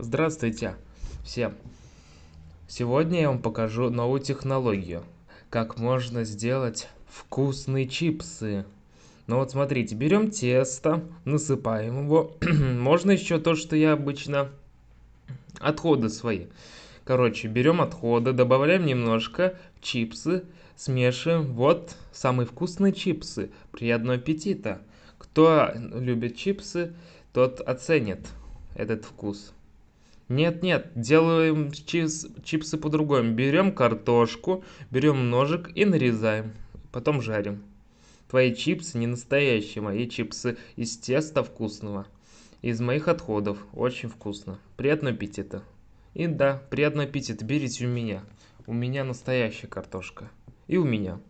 Здравствуйте всем! Сегодня я вам покажу новую технологию, как можно сделать вкусные чипсы. Ну вот смотрите, берем тесто, насыпаем его. можно еще то, что я обычно... Отходы свои. Короче, берем отходы, добавляем немножко чипсы, смешиваем. Вот самые вкусные чипсы. Приятного аппетита! Кто любит чипсы, тот оценит этот вкус. Нет, нет, делаем чиз, чипсы по-другому. Берем картошку, берем ножик и нарезаем. Потом жарим. Твои чипсы не настоящие, мои чипсы из теста вкусного. Из моих отходов. Очень вкусно. Приятного аппетита. И да, приятного аппетита. Берите у меня. У меня настоящая картошка. И у меня.